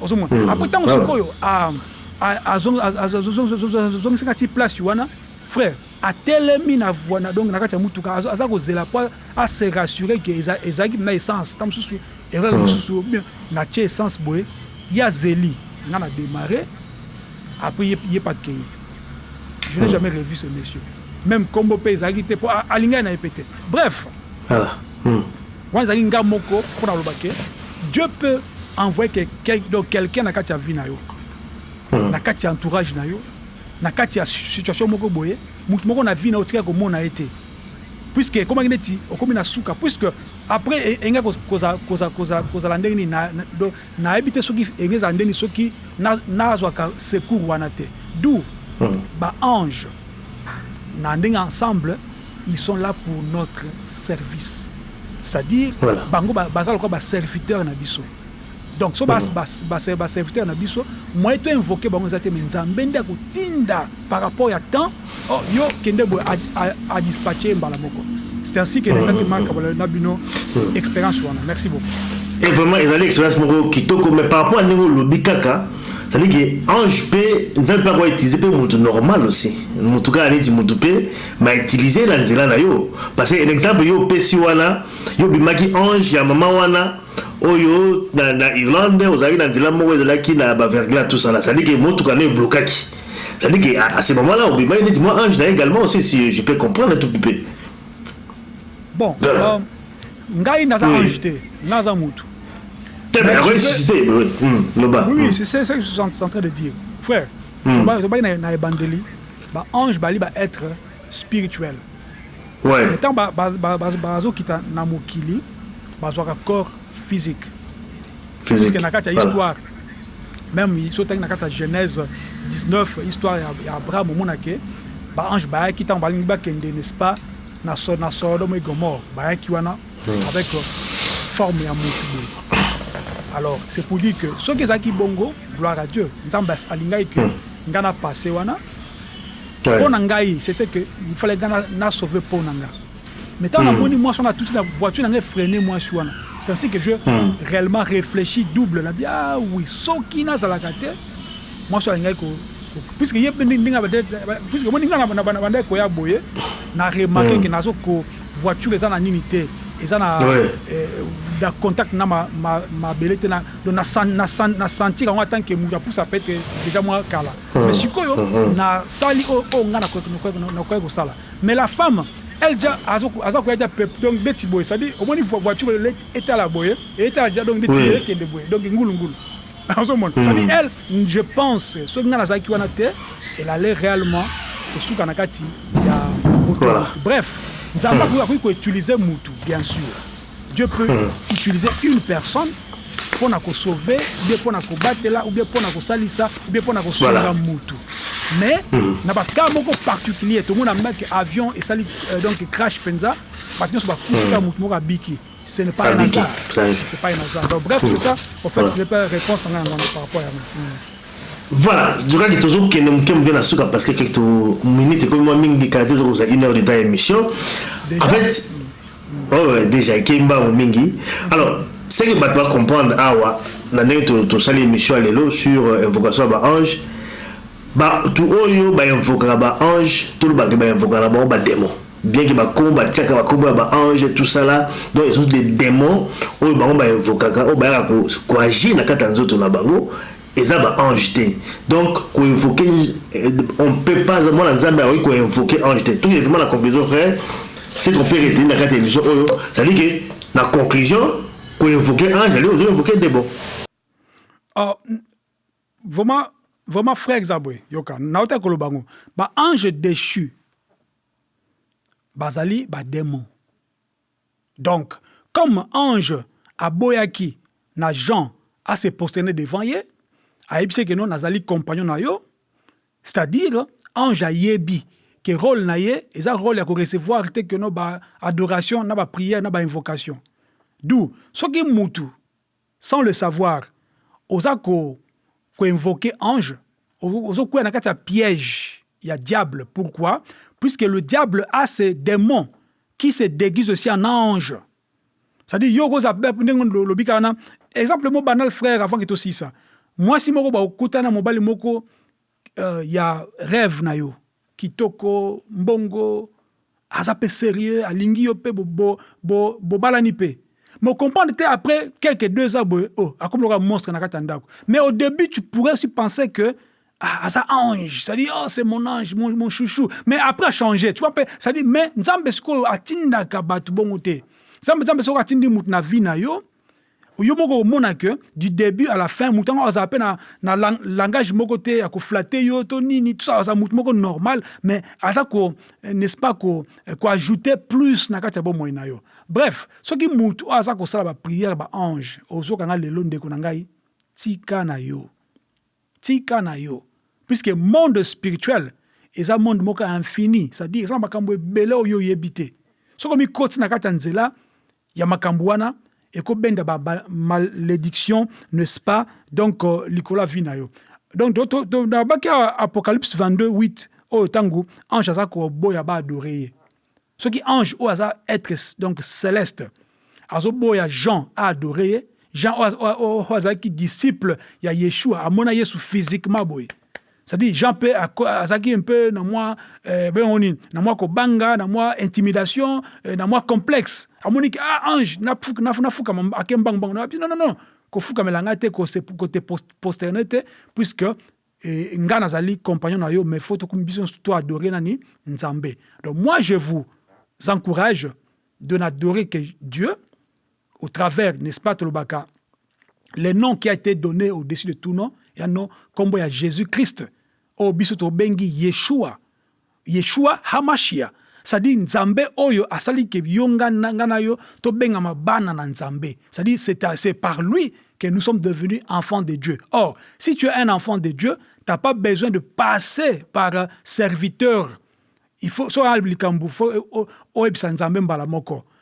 Ozo mona Hum apres tango voilà. sikoyo a a azongisi nga ti place wana frère atelemi na voi na donc na kati ya mutuka azo aza kozela po a se rassurer que eza ezalaki pena essence tango mosusu erreur Hum. mosusu ou bien na tie essence boye ye azeli nga na demarrer apres ye ye pe akeyi je n'ai Hum. jamais revu ce monsieur meme kombo pe ezalaki te po a alingaki na ye pe te bref Voilà hum. Wana ezali nga moko po na loba que Dieu peut envoyer quelqu donc quelqu'un na kati ya vie na yo, na kati ya entourage na yo, na kati ya situation moko boye, mutu moko na vie na yo otikali ko mona ye te puisque ekomaki neti okomi na suka puisque après enga kozala ndenge nini na donc na yebi te soki enga ezala ndenge nini soki na zwaka secours wana te d'où ba anges na ndenge ensemble Ils sont là pour notre service c'est à dire voilà. Bango baza lokola ba serviteur na biso donc so ba ba serviteur na biso moyen to invoquer bango eza te mais nzambe nde akotinda par rapport ya temps oh yo kende boye a dispatcher mbala moko c'est ainsi que nengaki mm. marka bala na bino mm. expérience wana merci beaucoup et vraiment ezali expérience moko kitoko mais par rapport à ndenge olobi kaka c'est-à-dire que ange mpe nzambe mpe akoka utiliser mpe moto normal aussi moto kaka neti moto mpe ba utilise na nzela na yo parce que en exemple yo opesi wana yo bimaki ange ya maman wana oyo na, na Irlande ozalaki na nzela moko ezalaki na ba verglas tout ça là c'est à dire que motuka ne blokaki c'est à dire que à, à ce moment là obimaki neti moi ange na également aussi si je peux comprendre un tout petit peu bon voilà. um, ngai naza oui. ange te naza mutu te mais akoki susciter loba oui c'est ça que je suis en train de dire frère tobaki na ebandeli Ba anges bali ba etres spirituels mais tango bazo kita na mokili bazwaka corps physique puisque na kati ya histoire meme soki otangi na kati ya Genèse 19 histoire ya Abraham omona ke ba anges bayaki tango balingi bakende n'est-ce pas na Sodome et Gomorrhe bayaki wana avec forme ya mutu boye alors c'est pour dire que soki ezalaki bongo gloire à Dieu Nzambe alingaki que Nga na passe wana po na ngai c'etait que il fallait nga na sauver peau na nga mais tango na moni mwasi wana atuti na voiture na nga e freiner mwasi wana c'est ainsi que je reellement reflechis double na bi ah oui soki na zalaka te mwasi oyo alingaki ko puisque ye pe ndenge abandaki puisque omoni nga na bandaki koya boye na remarquer que nazo ko voiture eza na nini te eza na contact na mabele te na Donc na san na san na sentir yango en tant que mutu ya pusa pete dejà mua kala mais sikoyo na sali oyo oyo nga nakokaki kosala mais la femme elle dejà azo aza koya dejà pep donc ndeti boye c'est à dire omoni voiture oyo leleki etala boye etala dejà donc ndeti eye ekende boye donc ngulu ngulu ozo mona c'est à dire elle je pense soki nga nazalaki wana te elle allait réellement kosuka na kati ya moto bref nzambe akoki ko utiliser mutu bien sur Dieu peut utiliser une personne pona ko sauver ou bien pona ko batela ou bien pona ko salisa ou bien pona ko sunga mutu mais hmm. na ba cas moko particulier to mona mba que avion et sali euh, donc crash penza ba tous ba kufa hmm. mutu moko abiki ce n'est pas un hasard c'est pas un hasard donc bref c'est ça en fait ce n'est pas réponse par rapport à moi voilà jokaki tozokende moke moke na suka parce que quelque minute ekomi mwa mingi kala te ezokozala une heure de temps ya émission en fait Oh dejà ekeyi mbangu mingi alors ce que batu ba comprendre awa na ndenge tosali emission ya lelo sur invocation ya ba anges batu oyo ba invokaka ba anges toloba ke ba invokaka na bango ba demons bien ke ba kombo batiaka ba kombo ya ba anges tout ça là donc ce sont des demons oyo bango ba invokaka oyo bayaka ko agir na kati ya nzoto na bango Eza ba ange te donc ko invoque on ne peut pas mwana nzambe akoki ko invoque ange te tokende vraiment na conclusion frère ce qu'on peut retenir na kati ya emission oyo c'est à dire que na conclusion ko invoque ange ali ozo invoque debo uh, vraiment vraiment frère eza boye yoka nauta koloba ngo ba ange dechu bazali ba demon Donc comme ange aboyaki na Jean a se prosterner devant ye, ayebisi ye que non nazali compagnon na yo, c'est à dire ange ayebi que role na ye eza role ya ko recevoir te que non ba adoration na ba prière na ba invocation. D'où soki mutu sans le savoir oza ko ko invoque ange ozo kweya na kati ya piège ya diable pourquoi puisque le diable a ce demon qui se deguise aussi en ange c'est à dire yo okoza ndenge olobi kaka na exemple moko banal frère avant que tosilisa mwasi moko ba okutana mobali moko ya reve na yo kitoko mbongo aza pe serieux alingi yo pe bobalani pe mais o comprendre te après quelques deux ans boye oh akomi lokola monstre na kati ya ndaku mais au debut tu pourrais aussi penser que aza ange c'est à dire oh c'est mon ange mon chouchou mais après a changer tu vois un peu c'est à dire mais nzambe sikoyo atindaka batu bongo te nzambe nzambe soki atindi mutu na vie na yo yo moko omona que du début à la fin moto yango azala mpe na, na lang langage moko te ya koflate yo to nini tout ça aza moto moko normal mais aza ko eh, n'est-ce pas ko eh, koajoute plus na kati ya bomoi na yo bref soki moto oyo aza kosala bapriere baange ozokanga lelo ndeko na ngai tika na yo Tika na yo puisque monde spirituel eza monde moko ya infini c'est à dire eza na makambu ebele oyo yo oyebi te soki omi koti na kati ya nzela ya makambu wana eko benda ba malediction ne ce pas donc likolo ya vie na yo donc na baki apocalypse 22 8 oyo tangu ange aza ko boya ba adore ye Soki ange oyo aza etre donc celeste azo boya jean a adore ye, jean oyo azalaki disciple ya yeshua amona yesu physiquement boye c'est à dire jean pe azalaki un peu na mwa eh, bengo nini na mwa kobanga na mwa intimidation eh, na mwa complexe amoni ki ah ange na fuka na, na fuka ake mbangu mbangu na non non non kofukamela ngai te ko te posterne te puisque Eeh nga nazali compagnon na yo mais faut to biso nioso to adorer nani? Nzambe donc moi je vous encourage de n'adorer que Dieu au travers n'est-ce pas tolobaka le nom qui a ete donne au dessus de tout nom ya nom kombo ya Jesus Christ oyo biso tobengi Yeshua Yeshua Hamashia, c'est à dire Nzambe oyo asali que yo nga nga na yo to bengama bana na Nzambe, c'est à dire c'est c'est par lui que nous sommes devenus enfants de Dieu. Or, si tu es un enfant de Dieu, t'as pas besoin de passer par serviteur, il faut soki likambo faut oyebisa Nzambe mbala moko,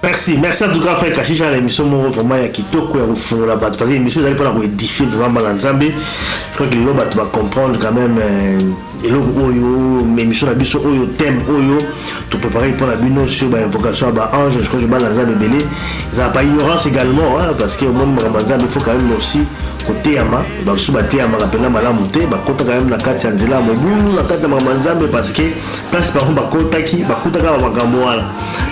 Merci, merci en tout cas frère Kashisha na émission moko vraiment ya kitoko ya kofungola bato parce que émission ezali mpona koedifie vraiment bana nzambe je crois que lelo bato ba comprendre quand même euh, eloko oyo émission na biso oyo thème oyo toprépare mpona bino sur ba invocation ya ba ange je crois que bana nzambe ebele ezala pa ignorance également hein, parce que omoni makambo ya nzambe faut quand même aussi koteyama basusu bateyamaka mpenza malamu te bakota quand même na kati ya nzela ya mobulu na kati ya makambo ya nzambe parce que place bango bakotaki bakutaka ba makambo wana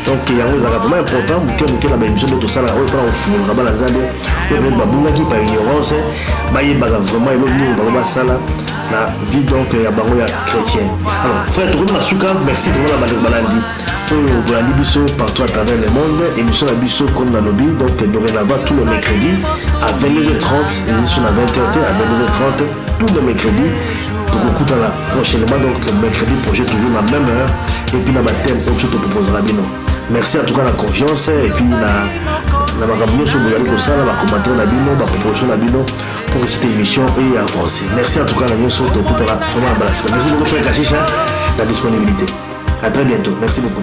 donc yango ezalaka vraiment important moke moke na baémission nde tosalaka oyo mpona kofungola bana zambe oyo peut-être babungaki par ignorance bayebaka vraiment eloko nini bango basala na vie donc ya bango ya chrétien alors frère tokomi na suka merci vraiment na bandeko balandi oyo bolandi biso partout à travers le monde émission na biso comme nalobi donc dorénavant tout le mercredi à 22h30 ezali so na 20h te à 22h30 tous les mercredis tokokutana prochainement donc mercredi projet toujours na même heure et puis na ba thème oyo biso toproposaka bino merci en tout cas na confiance et puis na na makambo nyonso bozali kosala bacommentaire na bino baproposition na bino pour que cette émission eye avance merci en tout cas na nyonso tokutana vraiment na balasika merci beaucoup frère kashisha la disponibilité à très bientôt merci beaucoup